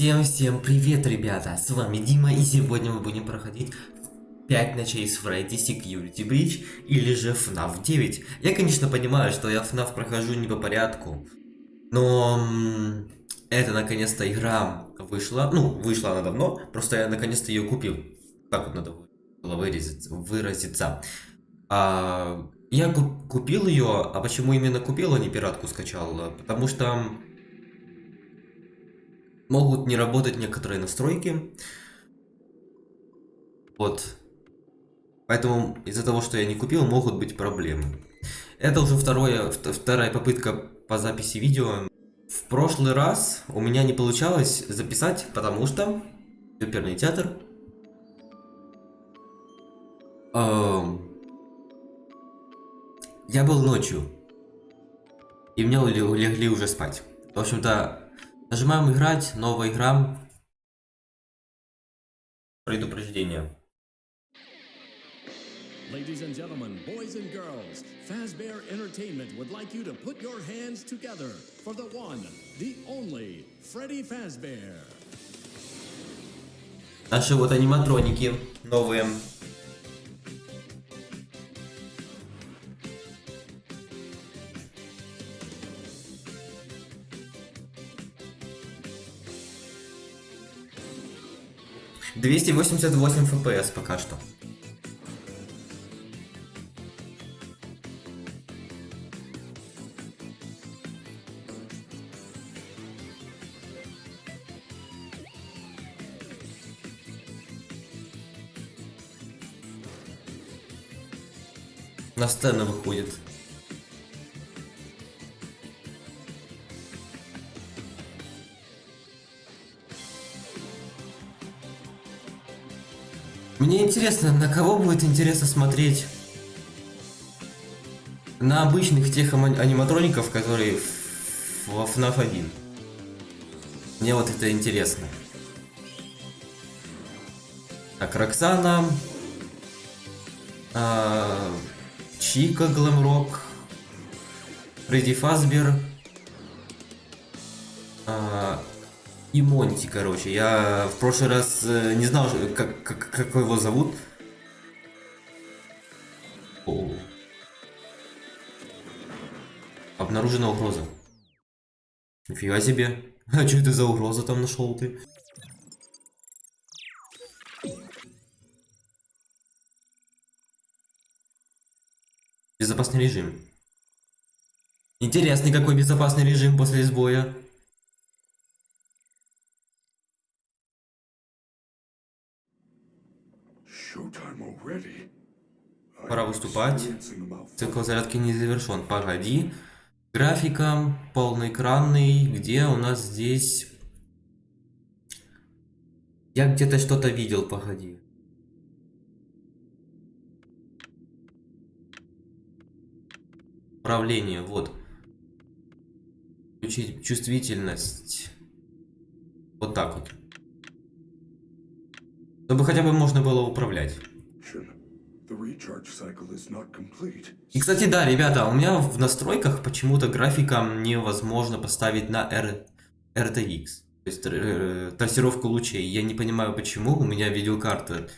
Всем-всем привет, ребята! С вами Дима, и сегодня мы будем проходить 5 ночей с Freddy Security Breach или же FNAF 9. Я, конечно, понимаю, что я FNAF прохожу не по порядку, но это наконец-то игра вышла. Ну, вышла она давно, просто я наконец-то ее купил. Так вот надо было выразиться. А, я купил ее, а почему именно купил, а не пиратку скачал? Потому что могут не работать некоторые настройки. Вот. Поэтому из-за того, что я не купил, могут быть проблемы. Это уже второе, вторая попытка по записи видео. В прошлый раз у меня не получалось записать, потому что оперный театр. Эм, я был ночью. И мне легли уже спать. В общем-то, Нажимаем играть, новая игра. Предупреждение. Ladies and gentlemen, boys and girls, Fazbear Entertainment would like you to put your hands together for the one, the only, Freddy Fazbear. Наши вот аниматроники новые. 288 FPS пока что. На сцену выходит. Интересно, на кого будет интересно смотреть? На обычных тех аниматроников, которые во FNAF 1. Мне вот это интересно. Так, Роксана. А, Чика Глэмрок. Фредди Фазбер. А, и Монти, короче. Я в прошлый раз э, не знал, как, как, как его зовут. О. Обнаружена угроза. Нифига себе. А что это за угроза там нашел ты? Безопасный режим. Интересный какой безопасный режим после сбоя. Пора выступать. Цикл зарядки не завершен. Погоди. Графика полноэкранный. Где у нас здесь... Я где-то что-то видел, погоди. Управление, вот. Включить чувствительность. Вот так вот. Чтобы хотя бы можно было управлять. И, кстати, да, ребята, у меня в настройках почему-то графика невозможно поставить на R... RTX. То есть э, трассировку лучей. Я не понимаю, почему у меня видеокарта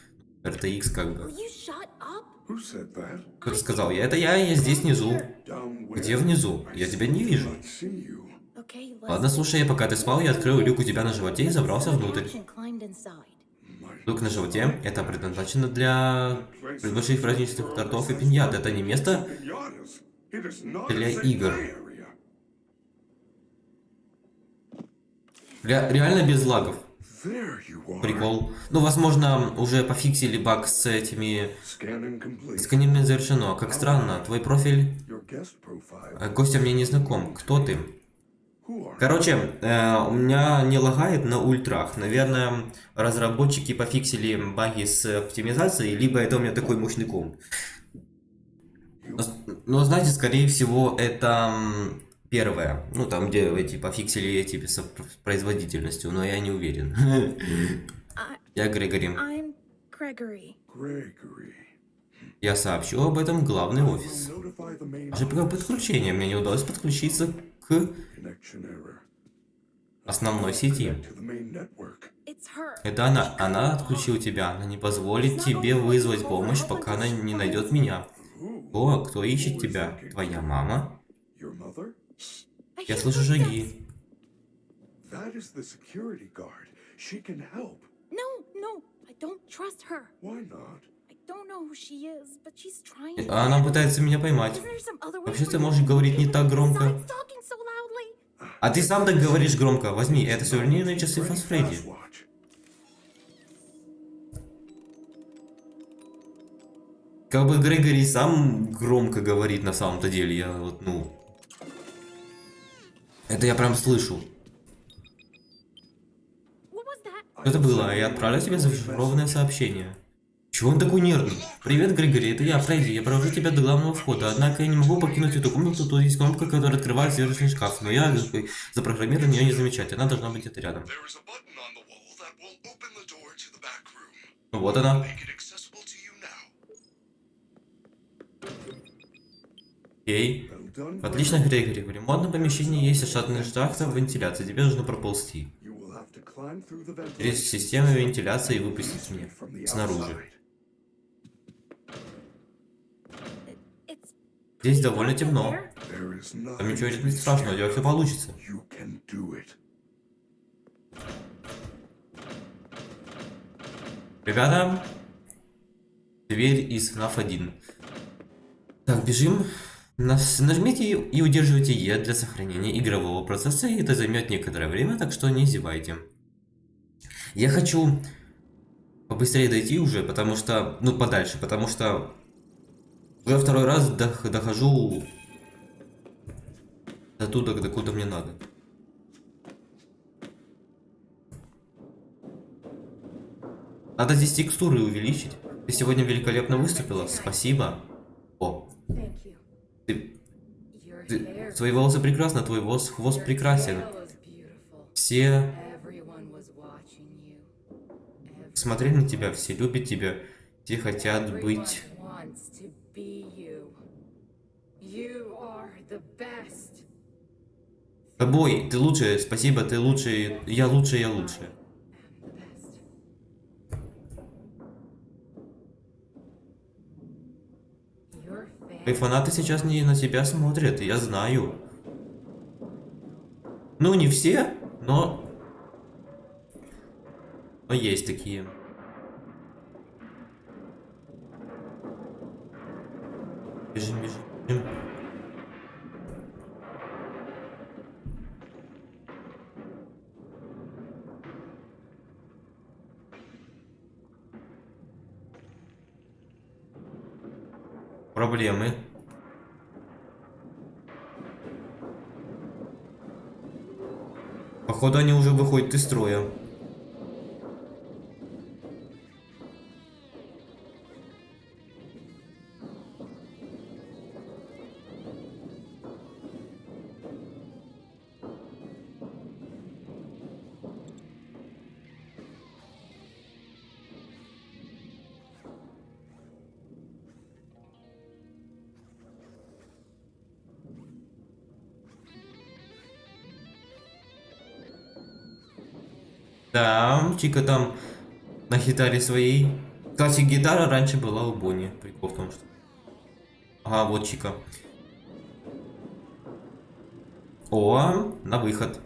RTX как бы. Кто сказал? Я это я, я здесь внизу. Где внизу? Я тебя не вижу. Ладно, слушай, пока ты спал, я открыл люк у тебя на животе и забрался внутрь. Люк на животе. Это предназначено для больших праздничных тортов и пиньят. Это не место для игр. Ре реально без лагов. Прикол. Ну, возможно, уже пофиксили баг с этими... Сканирование завершено. Как странно, твой профиль... Костя мне не знаком. Кто ты? Короче, э, у меня не лагает на ультрах. Наверное, разработчики пофиксили баги с оптимизацией, либо это у меня такой мощный комп. Но, но знаете, скорее всего, это первое. Ну, там, где эти пофиксили эти с производительностью, но я не уверен. Я Грегори. Я сообщу об этом в главный офис. Даже подключение мне не удалось подключиться к основной сети. Это она. Она отключила тебя. Она не позволит тебе вызвать помощь, пока она не найдет меня. О, кто ищет тебя? Твоя мама? Я слышу шаги. No, no, I don't trust her. Why not? Она пытается меня поймать. Вообще ты можешь говорить не так громко. А ты сам так говоришь громко. Возьми, это сувенирные часы Фас Фредди. Как бы Грегори сам громко говорит на самом-то деле. Я вот, ну... Это я прям слышу. Что это было? Я отправляю тебе зашифрованное сообщение. Чего он такой нервный? Привет, Грегори, это я, Фредди. Я провожу тебя до главного входа, однако я не могу покинуть эту комнату. Тут есть кнопка, которая открывает сверхний шкаф, но я запрограммирован ее не замечать. Она должна быть где-то рядом. Вот она. Окей. Отлично, Грегори. В ремонтном помещении есть штатный шахта вентиляции. Тебе нужно проползти. Через систему вентиляции и выпустить меня снаружи. Здесь довольно темно. Там ничего nothing не страшного, у тебя все получится. Ребята, дверь из FNAF 1. Так, бежим. Нас- Нажмите и удерживайте E для сохранения игрового процесса, и это займет некоторое время, так что не зевайте. Я хочу побыстрее дойти уже, потому что... Ну, подальше, потому что... Уже второй раз дох- дохожу до туда, докуда мне надо. Надо здесь текстуры увеличить. Ты сегодня великолепно выступила. Спасибо. О, ты, ты, твои волосы прекрасны, твой волос, хвост прекрасен. Все смотрели на тебя, все любят тебя, все хотят быть. Тобой, ты лучшая, спасибо, ты лучший, я лучшая, я. Your Твои фанаты сейчас не на тебя смотрят, я знаю. Ну, не все, но... Но есть такие. Бежим, бежим, бежим. Проблемы. Походу они уже выходят из строя. Чика там на гитаре своей. Кстати, гитара раньше была у Бонни. Прикол в том, что... Ага, вот Чика. О, на выход.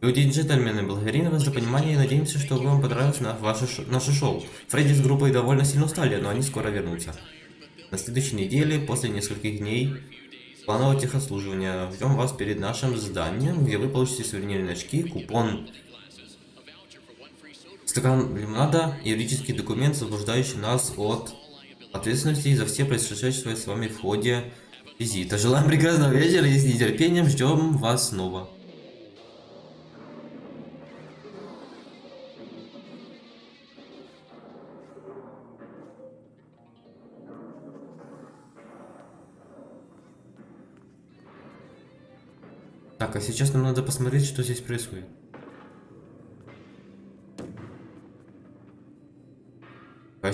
Люди и джентльмены, благодарим вас за понимание и надеемся, что вам понравилось на ваше наше шоу. Фредди с группой довольно сильно устали, но они скоро вернутся. На следующей неделе, после нескольких дней планового техобслуживания, ждем вас перед нашим зданием, где вы получите сувенирные очки, купон, стакан лимонада юридический документ, освобождающий нас от ответственности за все происшедшие с вами в ходе визита. Желаем прекрасного вечера и с нетерпением ждем вас снова. Так, а сейчас нам надо посмотреть, что здесь происходит.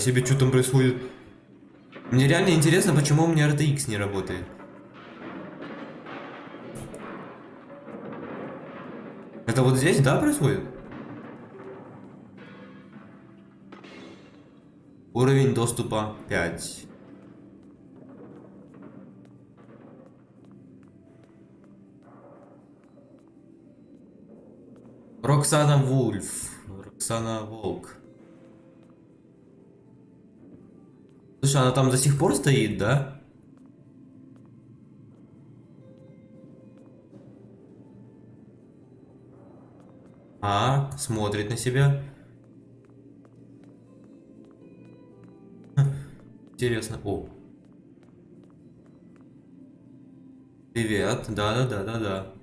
Себе что там происходит? Мне реально интересно, почему у меня RTX не работает. Это вот здесь, да, происходит? Уровень доступа 5. Роксана Вульф. Роксана Волк. Слушай, она там до сих пор стоит, да? А, смотрит на себя. Интересно. О. Привет. Да-да-да-да-да.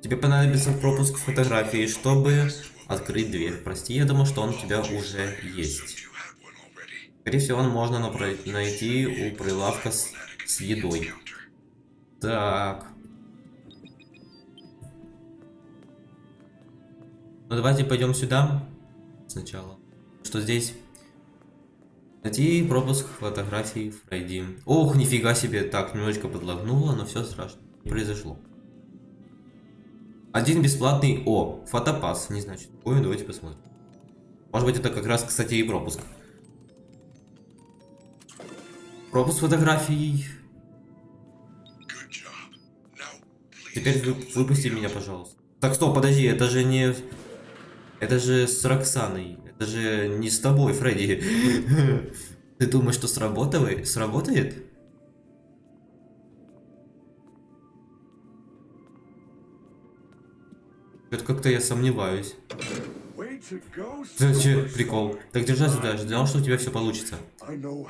Тебе понадобится пропуск фотографии, чтобы открыть дверь. Прости, я думал, что он у тебя уже есть. Скорее всего, он можно найти у прилавка с, с едой. Так. Ну давайте пойдем сюда сначала. Что здесь? Найти пропуск фотографии Фредди. Ох, нифига себе. Так, немножечко подлагнуло, но все страшно. Произошло. Один бесплатный... О, фотопас. Не знаю, что такое. Давайте посмотрим. Может быть, это как раз, кстати, и пропуск. Пропуск фотографий. Теперь вы, выпусти меня, пожалуйста. Так, стоп, подожди, это же не... Это же с Роксаной. Это же не с тобой, Фредди. Ты думаешь, что сработает? Сработает? Это как-то я сомневаюсь. Superstar. прикол? Так держать сюда, ждал, что у тебя все получится.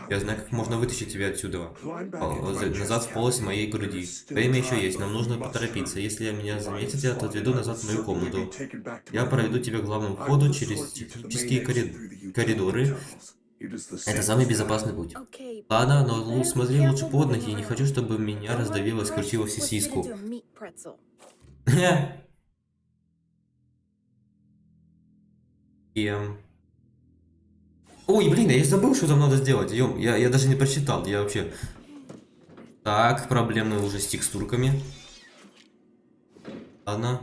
Я знаю, как можно вытащить тебя отсюда. Назад в полость моей груди. Время еще есть, нам нужно поторопиться. Если меня заметят, я отведу назад в мою комнату. Я проведу тебя к главному входу через технические корид- коридоры. Это самый безопасный путь. Ладно, но смотри лучше под ноги, не around. хочу, чтобы меня раздавило, me скрутило в сосиску. Pretzel. Эм. Ой, блин, я забыл, что там надо сделать. Ё, я, я даже не прочитал, я вообще... Так, проблемы уже с текстурками. Ладно.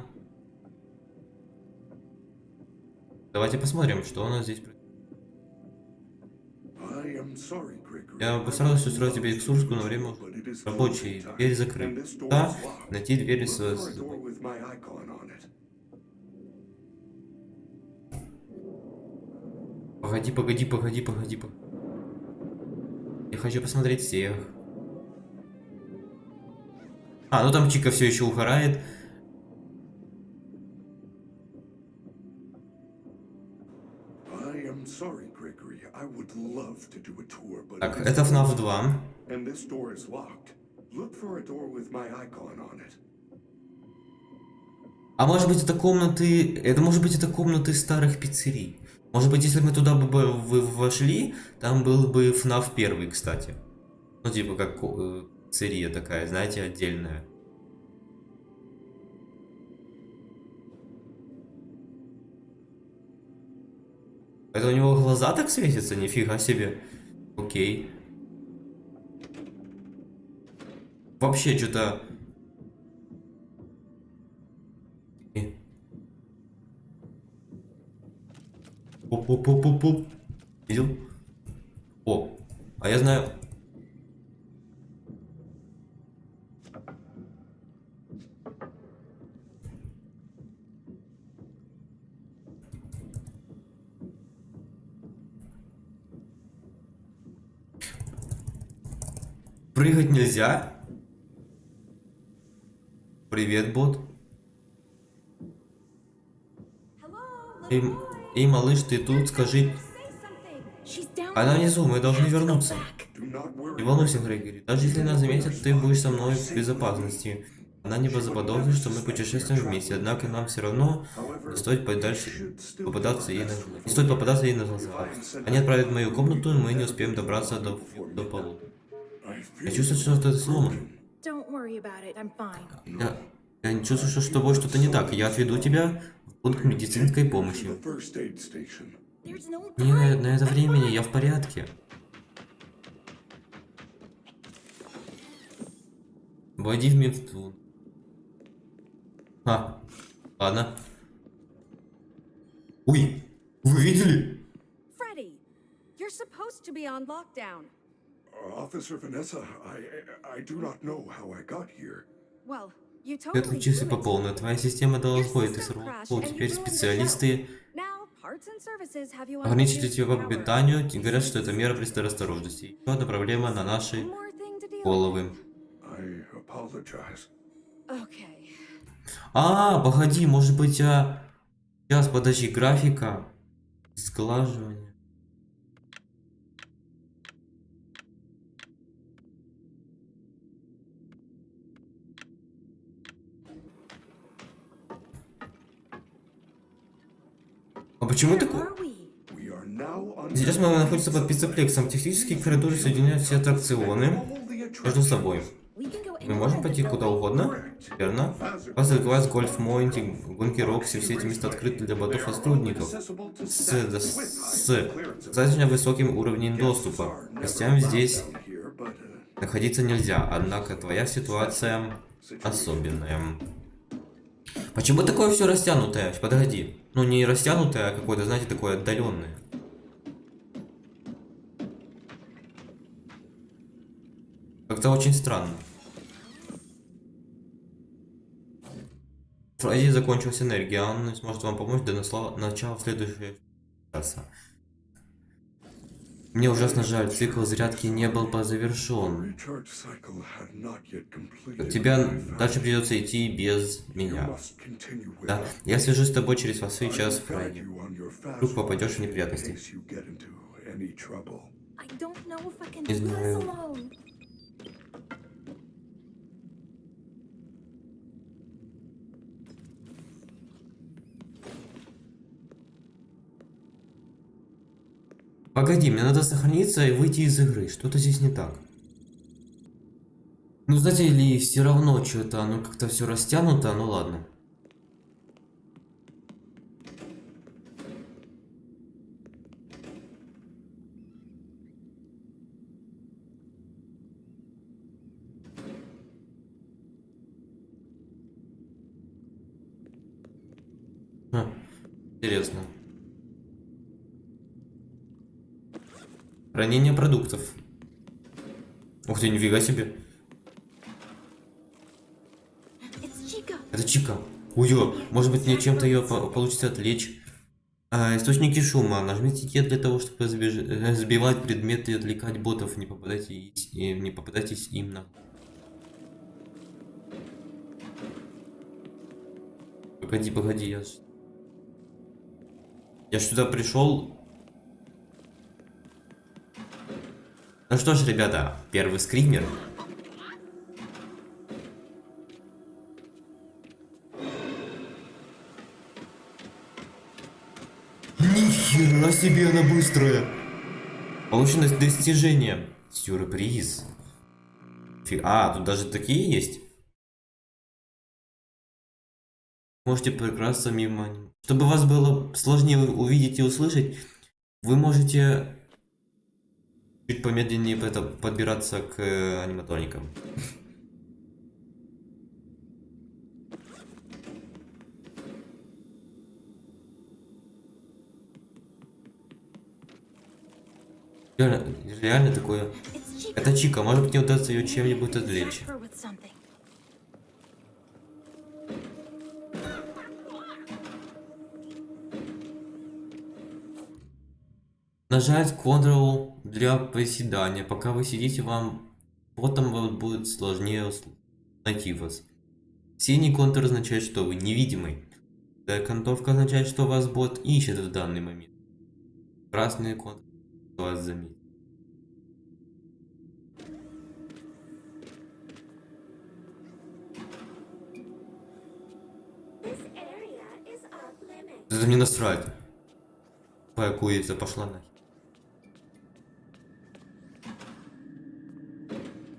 Давайте посмотрим, что у нас здесь. происходит. I am sorry, Gregory. Я постарался устроить тебе экскурсию, но время closing Дверь закрыта. найти двери с... Погоди, погоди, погоди, погоди. пог- Я хочу посмотреть всех. А, ну там Чика все еще but Так, это FNAF closed. 2. And this door is locked. Look for a door with my icon on it. А может быть это комнаты... Это может быть это комнаты старых пиццерий. Может быть, если мы туда бы бы вошли, там был бы FNAF 1, кстати. Ну, типа как ко- э, такая, знаете, отдельная. Это у него глаза так светятся? Нифига себе. Окей. Вообще что-то... Оп-оп-оп-оп-оп. Видел? О, а я знаю... Прыгать нельзя? Привет, бот. М- эй, малыш, ты тут, скажи... Она внизу, мы должны вернуться. Не волнуйся, Грегори. Даже если нас заметят, ты будешь со мной в безопасности. Она не заподозрит, что мы путешествуем вместе, однако нам все равно не стоит подальше попадаться ей на глаза. Не стоит попадаться ей на глаза. Они отправят в мою комнату, и мы не успеем добраться до, до полу. Я чувствую, что ты сломан. Don't worry about it. I'm fine. Я, я не чувствую, что с тобой что-то не так. Я отведу тебя пункт медицинской помощи. Не на, это времени, я в порядке. Войди в медпункт. А, ладно. Ой, вы видели? Фредди, you're supposed to be on lockdown. Officer Vanessa, I I do not ты отключился по полной. Твоя система дала сбой, ты сорвал Теперь специалисты ограничили тебя по питанию и говорят, что это мера предосторожности. Еще одна проблема на наши головы. А, погоди, может быть, а... Сейчас, подожди, графика. Сглаживание. А почему такое? Сейчас мы находимся под пиццеплексом. Технические коридоры соединяют все аттракционы между собой. Мы можем пойти куда угодно, верно? Пазл Гольф, Монти, Гонки Рокси, все эти места открыты для ботов и сотрудников с, с, с достаточно высоким уровнем доступа. Гостям здесь находиться нельзя, однако твоя ситуация особенная. Почему такое все растянутое? Подожди. Ну не растянутое, а какое-то, знаете, такое отдаленное. Как-то очень странно. Фредди закончилась энергия, он не сможет вам помочь до начала следующего часа. Мне ужасно жаль, цикл зарядки не был бы завершен. Тебя дальше придется идти без меня. Да, я свяжусь с тобой через вас сейчас, your fast Вдруг попадешь в неприятности. case you get into any trouble. I don't know if I can Не do this знаю. alone. Погоди, мне надо сохраниться и выйти из игры. Что-то здесь не так. Ну, знаете ли, все равно что-то, оно как-то все растянуто, ну ладно. Интересно. Хранение продуктов. Ух ты, нифига себе. Это Чика. Уё, может быть мне чем-то ее получится отвлечь. А, источники шума. Нажмите Е для того, чтобы сбеж- э, сбивать предметы и отвлекать ботов. Не попадайтесь, и не попадайтесь им на... Погоди, погоди, я... Я сюда пришел. Ну что ж, ребята, первый скример. Нихера себе она быстрая! Получено достижение. Сюрприз. Фи- А, тут даже такие есть? Можете прекрасно мимо. Чтобы вас было сложнее увидеть и услышать, вы можете чуть помедленнее это- подбираться к э, аниматроникам. Реально, реально такое. Это Чика, может быть, мне удастся ее чем-нибудь отвлечь. Нажать Ctrl для приседания. Пока вы сидите, вам потом вам будет сложнее найти вас. Синий контур означает, что вы невидимый. Контовка означает, что вас бот ищет в данный момент. Красный контур вас заметит. Это мне насрать. Твоя курица пошла нахер.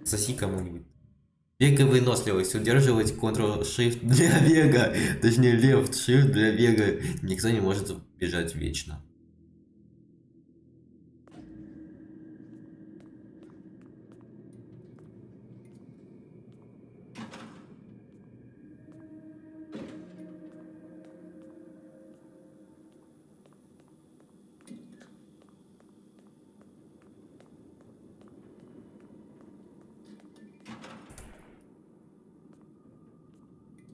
Соси кому-нибудь. Вега выносливость. Удерживать Ctrl-Shift для вега. Точнее, Left-Shift для вега. Никто не может бежать вечно.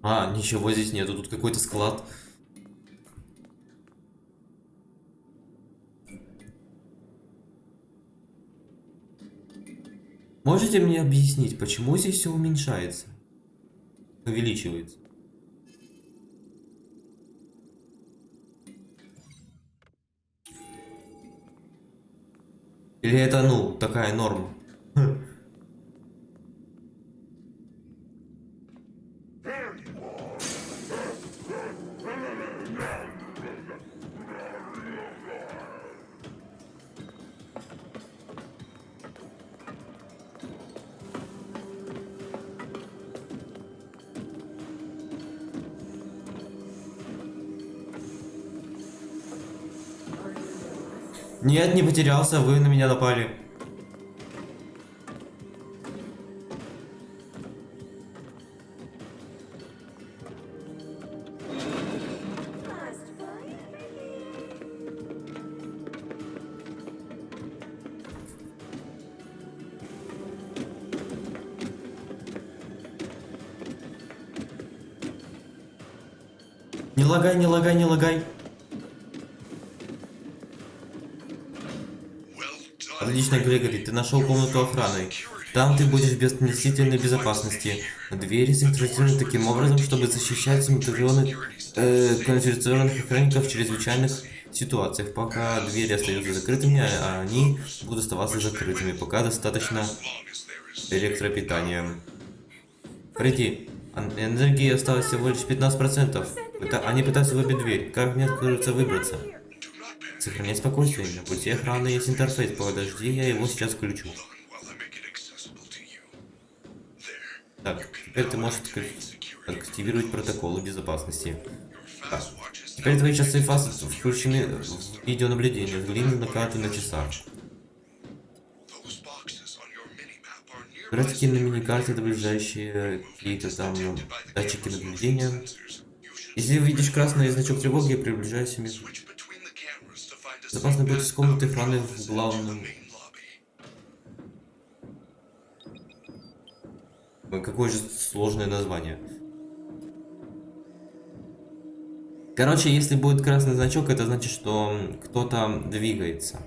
А, ничего здесь нету, тут какой-то склад. Можете мне объяснить, почему здесь все уменьшается? Увеличивается. Или это, ну, такая норма? Нет, не потерялся, вы на меня напали. Не лагай, не лагай, не лагай. Отлично, Грегори, ты нашел комнату охраны. Там ты будешь в относительной безопасности. Двери синхронизированы таким образом, чтобы защищать миллионы э, квалифицированных охранников в чрезвычайных ситуациях. Пока двери остаются закрытыми, а они будут оставаться закрытыми, пока достаточно электропитания. Фредди, энергии осталось всего лишь 15%. Это, они пытаются выбить дверь. Как мне откроется выбраться? Сохранять спокойствие. На пути охраны есть интерфейс. Подожди, я его сейчас включу. Так, теперь ты можешь ак- активировать протоколы безопасности. Is Теперь твои часы фаз включены в видеонаблюдение. Взгляни на карту на часах. Графики на миникарте отображающие какие-то там датчики наблюдения. Если увидишь красный значок тревоги, приближайся к safe будет из комнаты охраны в главном. Какое же сложное название. Короче, если будет красный значок, это значит, что кто-то двигается.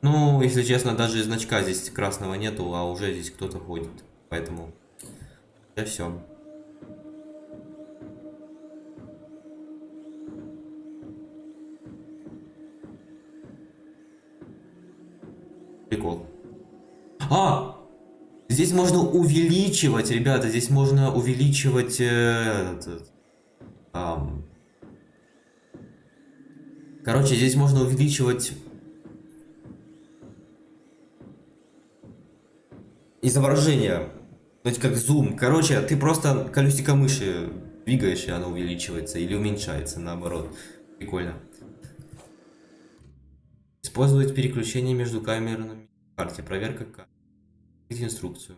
Ну, если честно, даже значка здесь красного нету, а уже здесь кто-то ходит. Поэтому... Это все. Прикол. А! Здесь можно увеличивать, ребята, здесь можно увеличивать... э, этот, ам. Короче, здесь можно увеличивать... Изображение. То есть как зум. Короче, ты просто колесико мыши двигаешь, и оно увеличивается или уменьшается, наоборот. Прикольно. Использовать переключение между камерами в карте. Проверка карты. Инструкцию.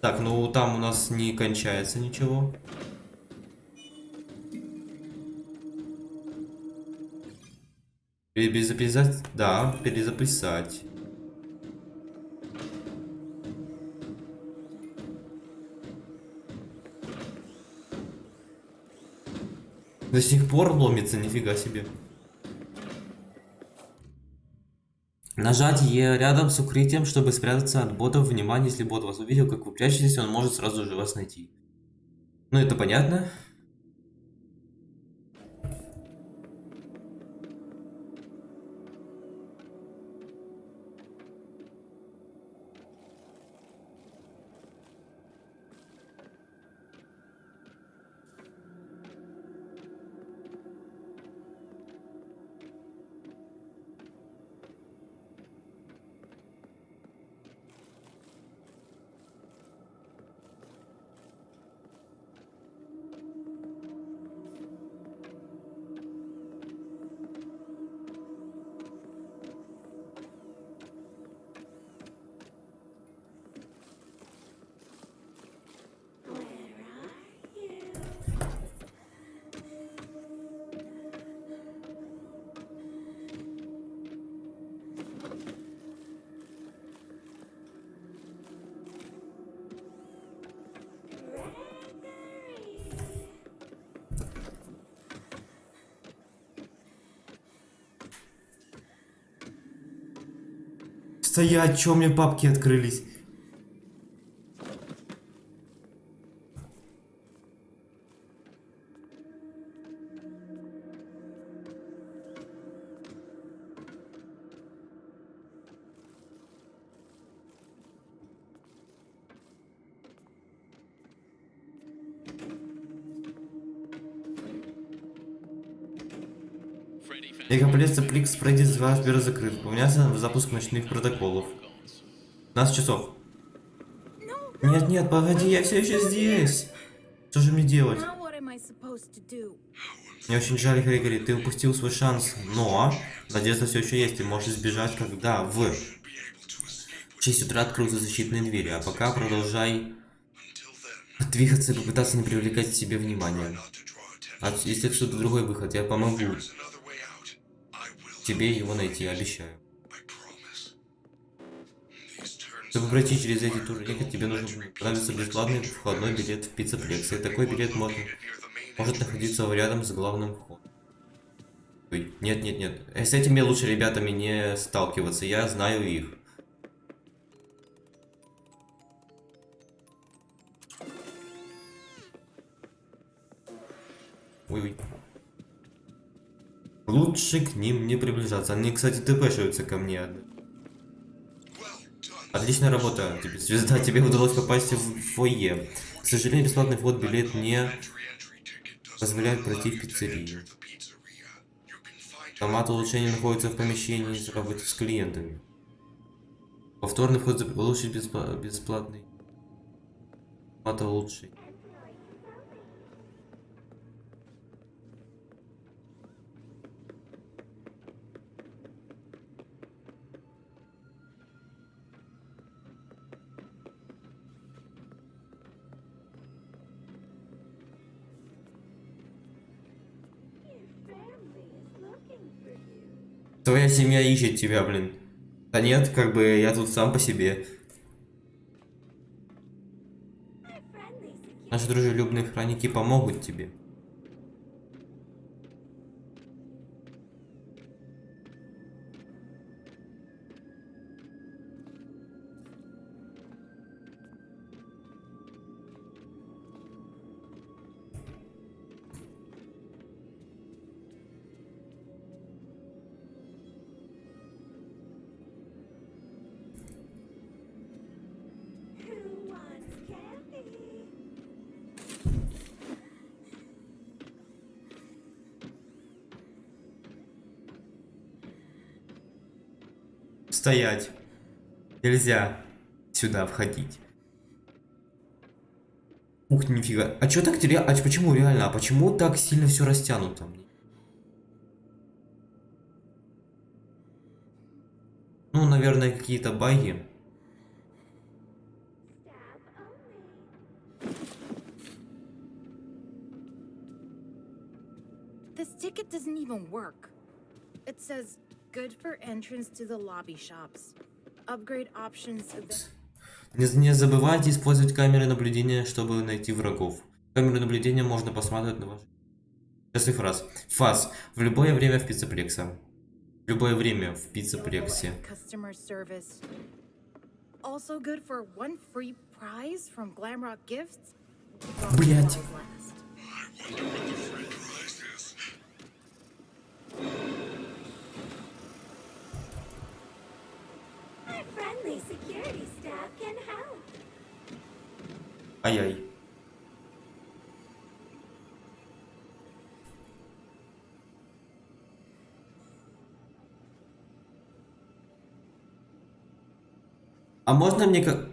Так, ну там у нас не кончается ничего. Перезаписать? Да, перезаписать. До сих пор ломится, нифига себе. Нажать Е рядом с укрытием, чтобы спрятаться от ботов. Внимание, если бот вас увидел, как вы прячетесь, он может сразу же вас найти. Ну, это понятно. Стоять, чё у меня папки открылись? Мегаполис Пликс Фредди 2 сбер закрыт. Выполняется запуск ночных протоколов. 15 часов. Нет, нет, погоди, я все еще здесь. Что же мне делать? Мне очень жаль, Грегори, ты упустил свой шанс, но надежда все еще есть, ты можешь избежать, когда в 6 утра откроются защитные двери, а пока продолжай двигаться и попытаться не привлекать к себе внимания. А если отсюда другой выход, я помогу тебе его найти, обещаю. Чтобы пройти через эти турники, тебе нужно понадобится бесплатный входной билет в пиццеплекс. И такой билет main может находиться рядом с главным входом. Нет, нет, нет. Э, С этими лучше ребятами не сталкиваться, я знаю их. Ой, ой. Лучше к ним не приближаться. Они, кстати, тпшаются ко мне. Отличная работа, звезда, тебе удалось попасть в фойе. К сожалению, бесплатный вход билет не позволяет пройти в пиццерию. Формат улучшения находится в помещении с работы с клиентами. Повторный вход беспла- бесплатный. Формат улучшения. Твоя семья ищет тебя, блин. Да нет, как бы я тут сам по себе. Наши дружелюбные охранники помогут тебе. Стоять. Нельзя сюда входить. Ух, нифига. А чё так ре- А почему реально? А почему так сильно все растянуто? Ну, наверное, какие-то баги. This ticket doesn't even work. It good for entrance to the lobby shops. Upgrade options available. Не, не забывайте использовать камеры наблюдения, чтобы найти врагов. Камеры наблюдения можно посмотреть на ваш... Сейчас фраз. Фаз. В любое время в пиццеплексе. В любое время в пиццеплексе. Customer Ай-яй. А можно мне как...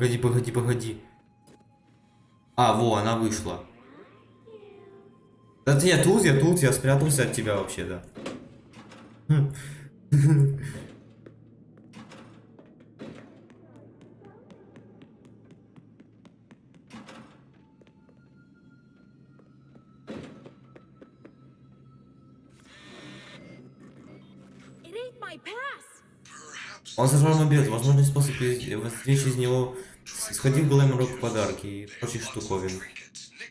Погоди, погоди, погоди. А, во, она вышла. Да ты, я тут, я тут, я спрятался от тебя вообще, да. Он сожрал мой билет. Возможный способ извлечь из него... Сходи в Глэмрок в подарки и прочих штуковин.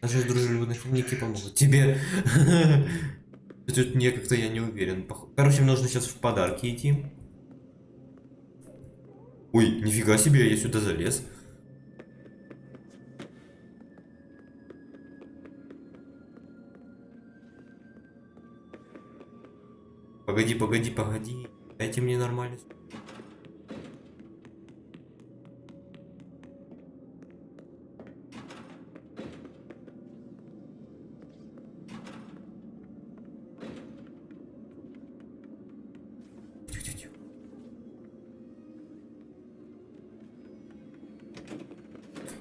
Наши дружелюбные хомяки помогут тебе. Тут не как-то я не уверен. Короче, мне нужно сейчас в подарки идти. Ой, нифига себе, я сюда залез. Погоди, погоди, погоди. Дайте мне нормально.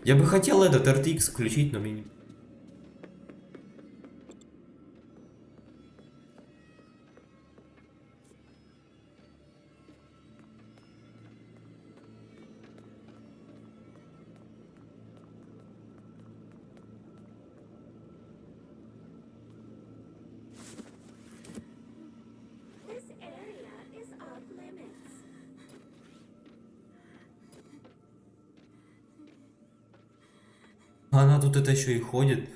Я бы хотел этот RTX включить, но мне не... Она тут это еще и ходит.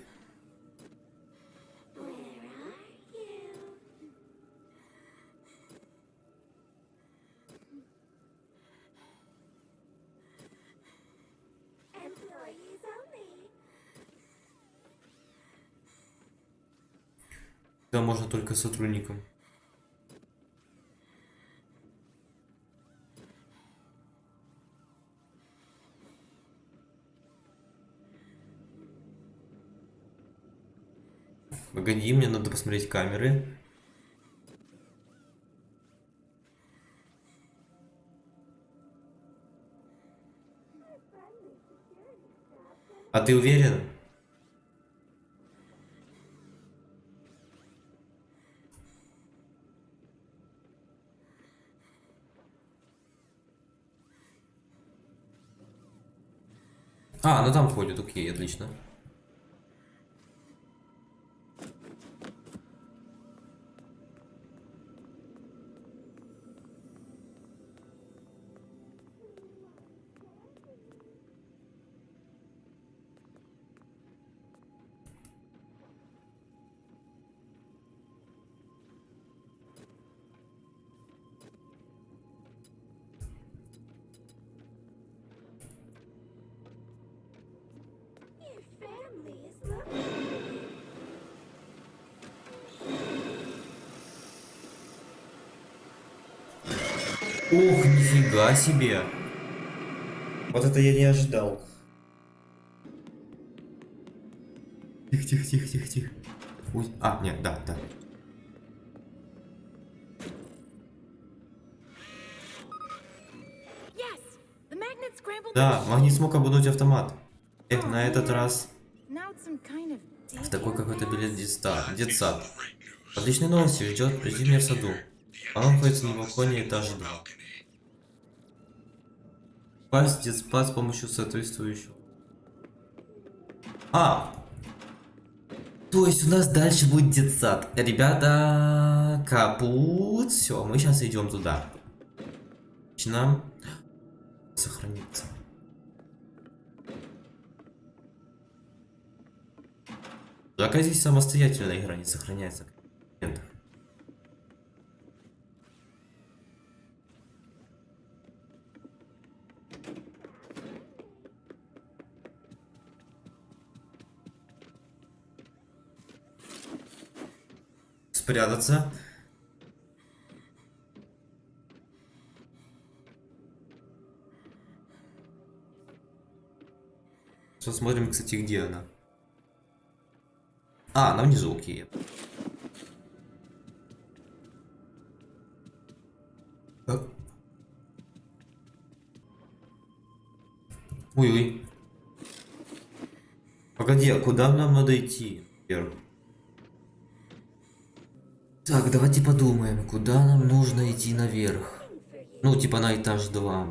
Да, можно только сотрудникам. Посмотреть камеры. А ты уверен? А, она там ходит, окей, отлично. Ух, нифига себе. Вот это я не ожидал. Тихо, тихо, тихо, тихо, тихо. А, нет, да, да. Да, магнит смог обмануть автомат. Эх, на этот раз в такой какой-то билет детста, детсад. Отличные новости ждет приди меня в саду. Он находится на балконе этажа 2. Попасть в детспад с помощью соответствующего. А! То есть у нас дальше будет детсад. Ребята, капут. Все, мы сейчас идем туда. Начинаем. Сохраниться. Пока здесь самостоятельная игра не сохраняется. Спрятаться. Посмотрим, кстати, где она. А, она внизу, окей. Ой-ой. Погоди. А куда нам надо идти? Вверх. Так, давайте подумаем, куда нам нужно идти наверх. Ну, типа на этаж 2.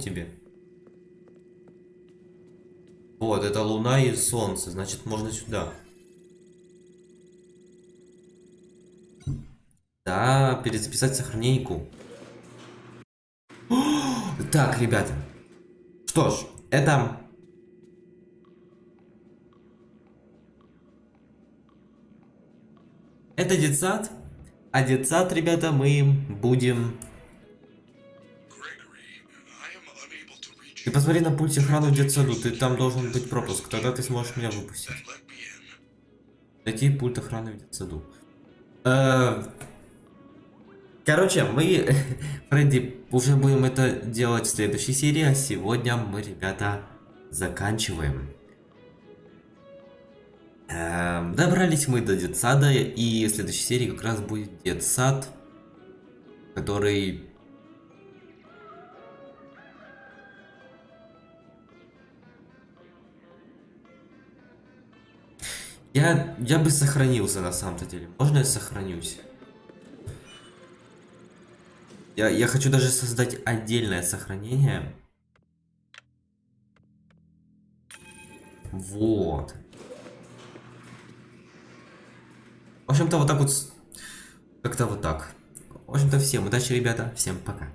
Тебе? Вот, это луна и солнце, значит можно сюда. Да, перезаписать сохраненьку. Так, ребята. Что ж, это... Это детсад. А детсад, ребята, мы будем... Ты посмотри на пульте охраны в детсаду, ты там должен быть пропуск, тогда ты сможешь меня выпустить. Найти пульт охраны в детсаду. Э, Короче, мы, Фредди, уже будем это делать в следующей серии, а сегодня мы, ребята, заканчиваем. Эм, Добрались мы до детсада, и в следующей серии как раз будет детсад, который... Я, я бы сохранился на самом-то деле. Можно я сохранюсь? Я, я хочу даже создать отдельное сохранение. Вот. В общем-то, вот так вот. Как-то вот так. В общем-то, всем удачи, ребята. Всем пока.